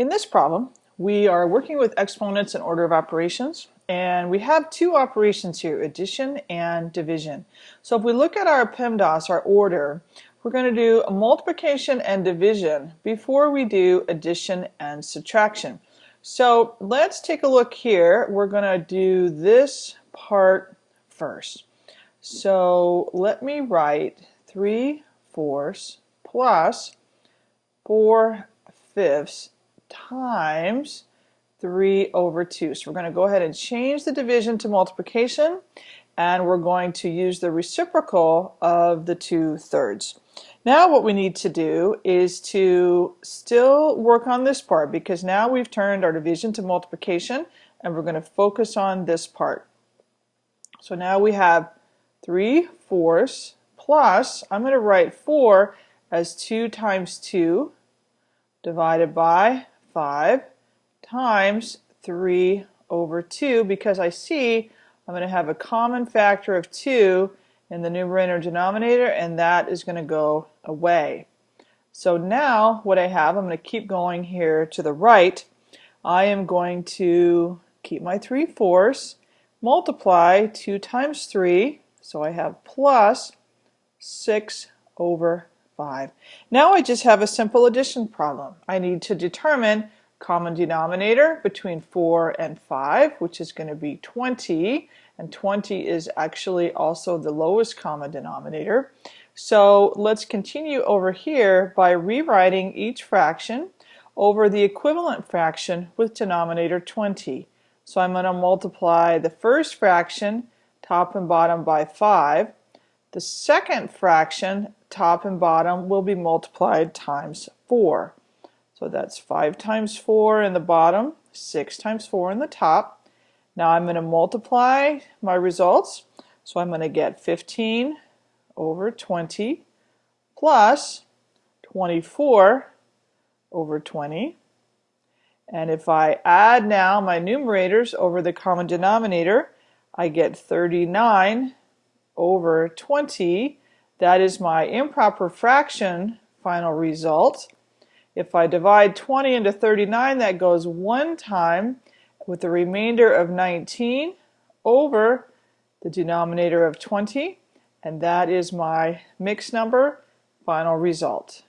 In this problem, we are working with exponents and order of operations, and we have two operations here, addition and division. So if we look at our PEMDAS, our order, we're going to do a multiplication and division before we do addition and subtraction. So let's take a look here. We're going to do this part first. So let me write 3 fourths plus 4 fifths times 3 over 2. So we're going to go ahead and change the division to multiplication and we're going to use the reciprocal of the 2 thirds. Now what we need to do is to still work on this part because now we've turned our division to multiplication and we're going to focus on this part. So now we have 3 fourths plus, I'm going to write 4 as 2 times 2 divided by 5 times 3 over 2 because I see I'm going to have a common factor of 2 in the numerator and denominator and that is going to go away. So now what I have, I'm going to keep going here to the right. I am going to keep my 3 fourths, multiply 2 times 3, so I have plus 6 over 5. Now I just have a simple addition problem. I need to determine common denominator between 4 and 5, which is going to be 20, and 20 is actually also the lowest common denominator. So let's continue over here by rewriting each fraction over the equivalent fraction with denominator 20. So I'm going to multiply the first fraction, top and bottom, by 5. The second fraction, top and bottom will be multiplied times 4. So that's 5 times 4 in the bottom, 6 times 4 in the top. Now I'm going to multiply my results. So I'm going to get 15 over 20 plus 24 over 20. And if I add now my numerators over the common denominator, I get 39 over 20 that is my improper fraction final result. If I divide 20 into 39, that goes one time with the remainder of 19 over the denominator of 20, and that is my mixed number final result.